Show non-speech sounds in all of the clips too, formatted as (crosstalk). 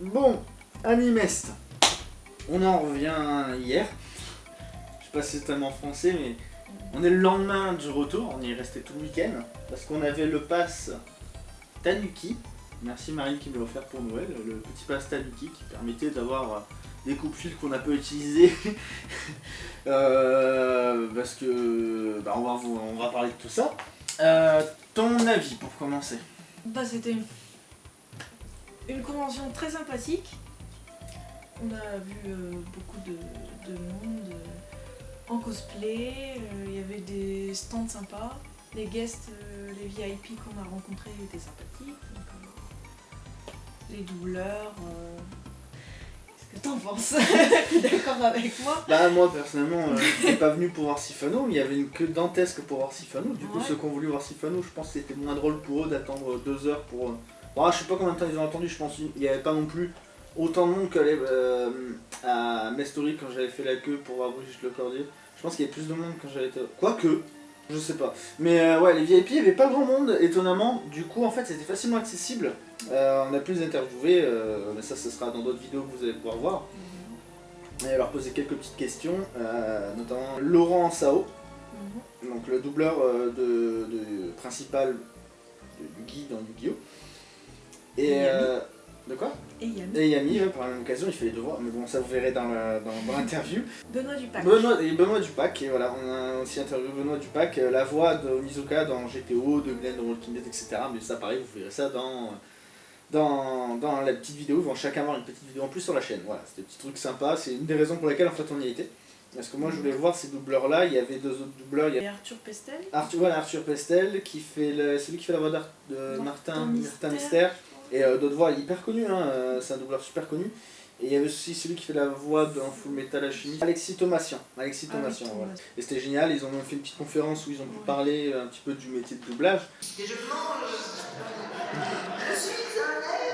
Bon, Animest. On en revient hier. Je sais pas si c'est tellement français, mais on est le lendemain du retour. On y est resté tout le week-end. Parce qu'on avait le pass Tanuki. Merci Marine qui me l'a offert pour Noël. Le petit pass Tanuki qui permettait d'avoir des coupe-fils qu'on a peu utilisés. (laughs) Euh, parce que bah, on, va, on va parler de tout ça. Euh, ton avis pour commencer? Bah c'était convention très sympathique. On a vu euh, beaucoup de, monde en cosplay, il y avait des stands sympas, les guests, les VIP qu'on a rencontrés étaient sympathiques, les doubleurs, T'en penses? (laughs) D'accord avec moi Bah moi personnellement, euh, je pas venu pour voir Sifano, mais il y avait une queue dantesque pour voir Sifano. Du coup ceux qui ont voulu voir Sifano, je pense que c'était moins drôle pour eux d'attendre deux heures pour... Bon, je sais pas combien de temps ils ont attendu, je pense qu'il n'y avait pas non plus autant de monde qu'à euh, à Mestory quand j'avais fait la queue pour voir Brigitte Le Cordier. Je pense qu'il y avait plus de monde quand j'avais été... Quoique, je sais pas. Mais euh, ouais, les VIP, il n'y avait pas grand monde, étonnamment. Du coup, en fait, c'était facilement accessible. Euh, on a pu les interviewer, euh, mais ça, ce sera dans d'autres vidéos que vous allez pouvoir voir. Et leur poser quelques petites questions, notamment Laurent Sao, mhm. donc le doubleur de, principal du Guy dans Yu-Gi-Oh! Et de quoi Et Yami. Et Yami, par la même occasion, il fait les devoirs, mais bon, ça vous verrez dans l'interview. Benoît Dupac. Benoît, et Benoît Dupac, et voilà, on a aussi interviewé Benoît Dupac, euh, la voix de Mizuka dans GTO, de Glenn dans Walking Dead, etc. Mais ça, pareil, vous verrez ça dans, dans, dans la petite vidéo, ils vont chacun avoir une petite vidéo en plus sur la chaîne. Voilà, c'était un petit truc sympa, c'est une des raisons pour lesquelles en fait on y était. Parce que moi je voulais voir ces doubleurs là, il y avait deux autres doubleurs. Il y a... Arthur Pestel Arthur, voilà, Arthur Pestel, qui fait le, celui qui fait la voix de Martin, Martin Mystère. Et euh, d'autres voix hyper connues, hein, euh, c'est un doubleur super connu. Et il y avait aussi celui qui fait la voix dans Full Metal Alchemy, Alexis Thomasian. Alexis Thomasian, voilà. Et c'était génial, ils ont fait une petite conférence où ils ont pu parler un petit peu du métier de doublage. Et je mange Je suis un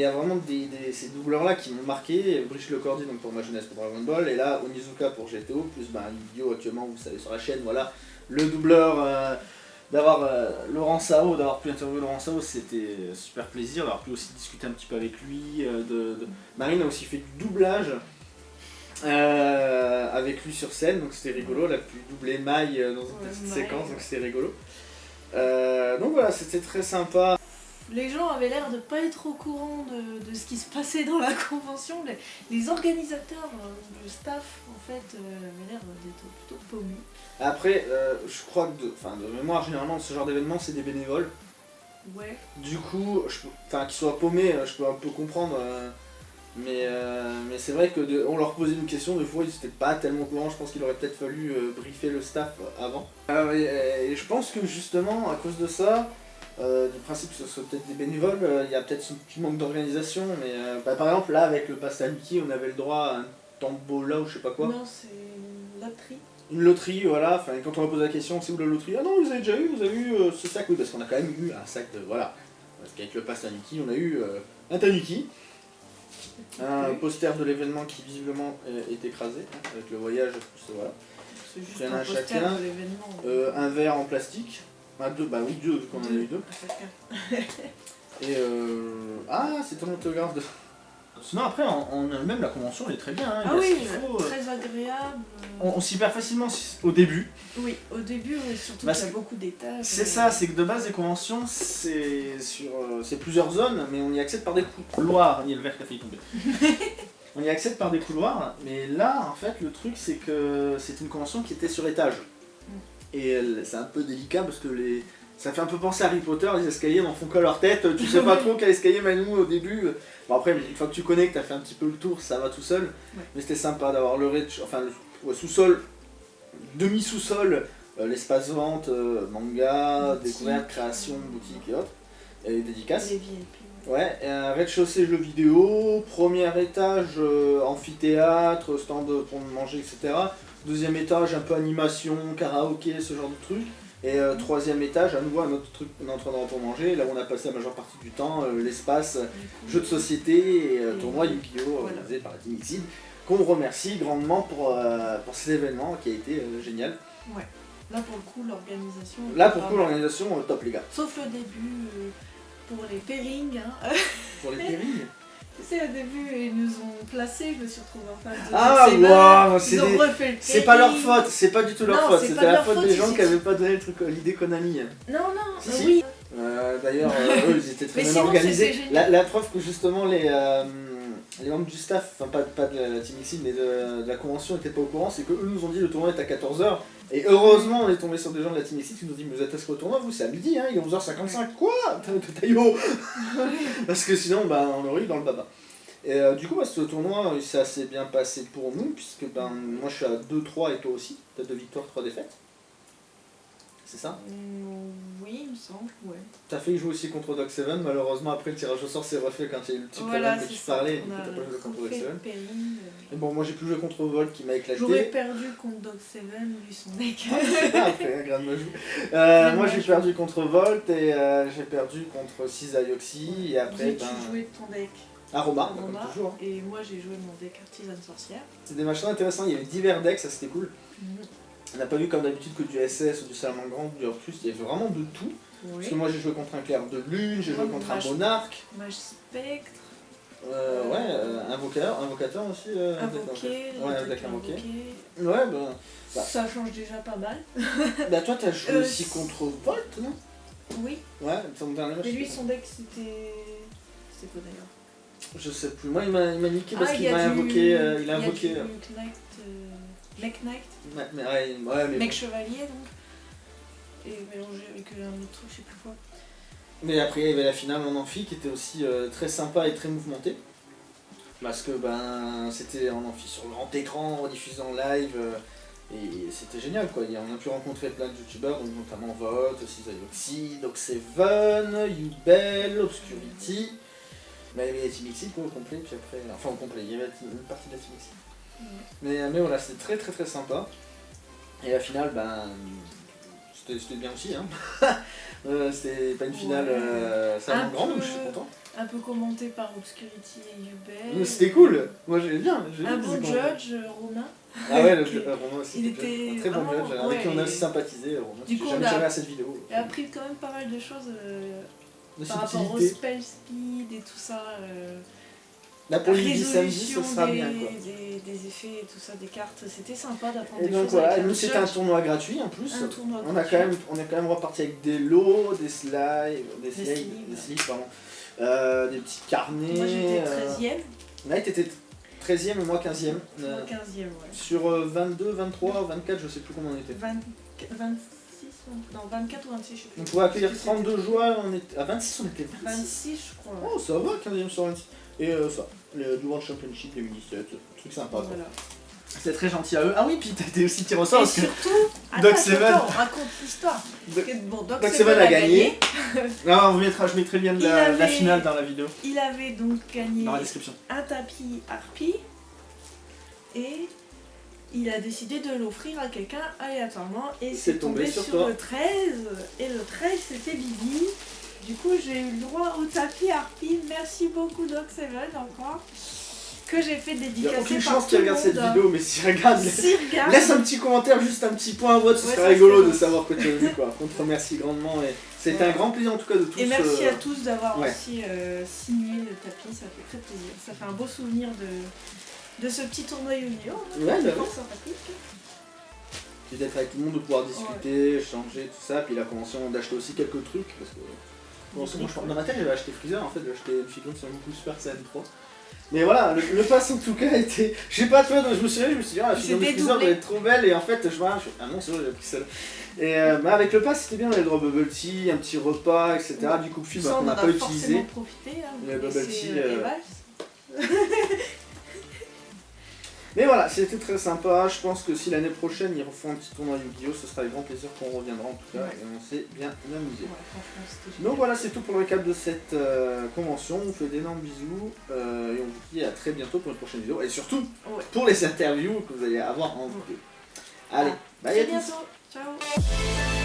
il y a vraiment des, ces doubleurs-là qui m'ont marqué, Brice Lecordi donc pour ma jeunesse pour Dragon Ball, et là Onizuka pour GTO, plus bah, vidéo actuellement, vous savez, sur la chaîne, voilà, le doubleur, euh, d'avoir euh, Laurent Sao, d'avoir pu interviewer Laurent Sao, c'était super plaisir, d'avoir pu aussi discuter un petit peu avec lui, euh, de, Marine a aussi fait du doublage, euh, avec lui sur scène, donc c'était rigolo, elle a pu doubler Maille dans une petite séquence, donc c'était rigolo. Donc voilà, c'était très sympa. Les gens avaient l'air de pas être au courant de, ce qui se passait dans la (laughs) convention. Les, organisateurs, le staff, en fait, avaient l'air d'être plutôt paumés. Après, je crois que, de, de mémoire, généralement, ce genre d'événement, c'est des bénévoles. Ouais. Du coup, enfin, qu'ils soient paumés, je peux un peu comprendre. Mais, euh, mais c'est vrai que on leur posait une question, des fois ils étaient pas tellement courants, je pense qu'il aurait peut-être fallu euh, briefer le staff avant. Euh, et, je pense que justement, à cause de ça, du principe que ce soit peut-être des bénévoles, il y a peut-être un petit manque d'organisation, mais bah, par exemple là avec le pass Mickey, on avait le droit à un tambola ou je sais pas quoi. Non, c'est une loterie. Une loterie, voilà, enfin quand on a posé la question, c'est où la loterie? Ah non, vous avez déjà eu, vous avez eu ce sac, oui, parce qu'on a quand même eu un sac de, voilà. Parce qu'avec le pass Mickey, on a eu un Tanuki. Un poster de l'événement qui visiblement est écrasé, hein, avec le voyage, voilà. C'est juste un, chacun. Euh, un verre en plastique. Ah, deux, bah oui, deux, vu qu'on en a eu deux. (laughs) Et euh... Ah, c'est ton autographe de... Sinon après, en, même la convention elle est très bien. Hein, ah oui, euh, très agréable. On, s'y perd facilement au début. Oui, au début, surtout bah, qu'il y a beaucoup d'étages. C'est ça, c'est que de base les conventions, c'est sur euh, plusieurs zones, mais on y accède par des couloirs. Il y a le verre qui a failli tomber. (laughs) on y accède par des couloirs, mais là, en fait, le truc c'est que c'est une convention qui était sur étage. Et c'est un peu délicat parce que les ça fait un peu penser à Harry Potter, les escaliers n'en font que leur tête, tu sais pas (laughs) trop quel escalier nous au début. Bon après, une fois que tu connais, que t'as fait un petit peu le tour, ça va tout seul. Mais c'était sympa d'avoir le enfin le sous-sol, demi-sous-sol, euh, l'espace vente, euh, manga, découverte, création, boutique et autres, et dédicaces. Ouais, et un rez-de-chaussée jeux vidéo, premier étage euh, amphithéâtre, stand pour manger, etc. Deuxième étage un peu animation, karaoké, ce genre de trucs. Et euh, troisième étage, à nouveau un autre truc, un endroit pour manger, là où on a passé la majeure partie du temps, euh, l'espace, coup, jeux de société et euh, tournoi Yu-Gi-Oh! voilà. organisé par la Team Xid, qu'on remercie grandement pour, euh, pour cet événement qui a été euh, génial. Là, pour le coup, l'organisation. Là, pour était coup, l'organisation, euh, top les gars. Sauf le début, euh, pour les pairings. Hein. Pour les (laughs) pairings? Tu sais, au début, ils nous ont placés, je me suis retrouvée en face de Ah, waouh, c'est Ils ont refait le C'est pas leur faute, c'est pas du tout leur Non, faute, c'était la faute des gens qui avaient pas donné euh, l'idée Konami. Non, non, Si, si. oui. Euh, D'ailleurs, euh, eux, ils étaient très bien organisés. La, preuve que justement les, les membres du staff, enfin pas, pas de la Team Xid, mais de, de la convention n'étaient pas au courant, c'est qu'eux nous ont dit le tournoi est à 14h. Et heureusement, on est tombé sur des gens de la Team Xid qui nous ont dit Mais vous êtes à au tournoi, vous c'est à midi, hein, il est 11h55. Quoi? Taillot (laughs) Parce que sinon, bah, on aurait eu dans le baba. Et euh, du coup, bah, ce tournoi, il s'est assez bien passé pour nous, puisque ben, moi je suis à 2-3 et toi aussi. T'as 2 victoires, 3 défaites. C'est ça? Mm, Oui, il me semble, ouais. T'as fait jouer aussi contre Doc 7, malheureusement après le tirage au sort s'est refait quand il y a eu le petit Voilà, problème que c'est tu ça. parlais, et du coup t'as pas joué contre Doc refait 7. le pairing, euh. Mais bon, moi j'ai pu jouer contre Volt qui m'a éclaté. J'aurais perdu contre Dog 7, lui son deck. Ah, pas (laughs) après, hein, grave me joue. Euh, moi j'ai perdu contre Volt et euh, j'ai perdu contre Cisayoxi et après ben. joué de ton deck Aroma, Aroma, comme toujours. hein. et moi j'ai joué mon deck artisan sorcière. C'est des machins intéressants, il y avait divers decks, ça c'était cool. Mhm. On n'a pas vu comme d'habitude que du SS ou du Salamandre ou du Orcus, il y avait vraiment de tout. Parce que moi j'ai joué contre un clair de lune, j'ai joué contre un monarque, Mage spectre, euh, ouais, euh, invocateur, invocateur aussi. Euh, invoqué, ouais, deck invoqué. Ouais. Bah. Ça change déjà pas mal. (laughs) Bah toi t'as joué Euh, aussi contre Volt, non? Oui. Ouais, ton dernier match. Et lui son deck c'était. C'était quoi d'ailleurs? Je sais plus. Moi il m'a niqué parce Ah, il qu'il m'a invoqué. il a y invoqué. du Knight, euh, Mech Knight, ouais, mais, Mech Chevalier donc. Et mélangé avec un autre truc, je sais plus quoi. mais après il y avait la finale en amphi qui était aussi euh, très sympa et très mouvementée. Parce que ben c'était en amphi sur grand écran, diffusé en live. euh, et c'était génial quoi. Et on a pu rencontrer plein de youtubeurs, donc notamment Volt, Cisayoxi, Doc7, Ubel, Obscurity. Mais il y avait la Team Xid quoi, au complet, puis après. Enfin au complet, il y avait une partie de la Team Xid. Mais, mais voilà, c'était très très très sympa. Et la finale, ben. C'était bien aussi, hein. (laughs) Euh, c'était pas une finale Ouais. euh, ça Un grande, je suis content. Un peu commenté par Obscurity et Ubel. Mais C'était cool, moi j'aimais bien. Un bien bon judge, euh, Romain. Ah ouais, le (laughs) euh, Romain aussi. il était un très bon judge, avec qui on a aussi sympathisé. Romain. Du coup, jamais a- jamais assez de vidéos. J'ai appris quand même pas mal de choses euh, par rapport au spell speed et tout ça. Euh, Là pour le midi samedi, ce sera des, bien quoi. des, des effets et tout ça, des cartes. C'était sympa d'apprendre des donc choses. voilà, nous c'était un tournoi gratuit en plus. Un tournoi On a gratuit. quand même, on est quand même reparti avec des lots, des slides, des slides, des slides, pardon, euh, des petits carnets. Moi j'étais euh, 13ème, Là, t'étais 13ème et moi 15ème. moi Euh, 15ème, ouais. sur euh, 22, 23, 24, je sais plus comment on était. 20 26, non 24 ou 26, je sais plus. On pouvait accueillir C'était 32 joueurs, on était... à 26, on était 26. 26, je crois. Oh, ça va, 15ème sur 26. Et euh, ça, le du World Championship 2017, truc sympa. quoi. C'était très gentil à eux. Ah oui, puis t'as été aussi tiré au sort Et parce que surtout, (laughs) Doc attends, Seven- raconte l'histoire. Doc- que, Bon, Doc Doc Seven Seven a gagné. (laughs) Non, on mettra, je mettrai bien la, de la finale dans la vidéo, Il avait donc gagné dans la description. un tapis harpie et il a décidé de l'offrir à quelqu'un aléatoirement et C'est c'est tombé tombé sur sur, toi. le 13 et le 13 c'était Bibi. Du coup j'ai eu le droit au tapis harpie. Merci beaucoup Doc Seven encore que j'ai fait Il n'y a dédicacer aucune par chance qu'il regarde cette vidéo, mais s'il regarde, regarde, laisse un petit commentaire, juste un petit point à vote, ce Ouais, serait rigolo de savoir que tu as vu quoi. On te remercie grandement et c'était Ouais. un grand plaisir en tout cas de tous. Et merci euh, à tous d'avoir ouais. aussi euh, signé le tapis, ça fait très plaisir. Ça fait un beau souvenir de, de ce petit tournoi Yu-Gi-Oh! hein. Ouais, bah sympathique. Puis d'être avec tout le monde, de pouvoir discuter, échanger, tout ça. Puis la convention d'acheter aussi quelques trucs. Parce que bon, je- dans ma tête, j'avais acheté Freezer, en fait, j'ai acheté une figurine sur Goku Super Saiyan 3. Mais voilà, le, le pass en tout cas était. Je sais pas toi, donc je me suis dit, je me suis dit, ah, la figurine de Freezer doit être trop belle. Et en fait, je vois, je fais, ah non, c'est vrai, j'ai pris celle Et euh, bah, avec le pass, c'était bien, on avait le droit bubble tea, un petit repas, etc. Du coup, film Ça, qu'on on n'a pas a utilisé. profité. Hein, Le bubble tea, euh. (laughs) Mais voilà, c'était très sympa. Je pense que si l'année prochaine ils refont un petit tournoi Yu-Gi-Oh! ce sera avec grand plaisir qu'on reviendra en tout cas. Ouais. Et on s'est bien amusé. Ouais. Donc voilà, c'est tout pour le récap de cette euh, convention. On vous fait d'énormes bisous euh, et on vous dit à très bientôt pour une prochaine vidéo. Et surtout Ouais. pour les interviews que vous allez avoir en vidéo. Allez, bye à bientôt. Ciao.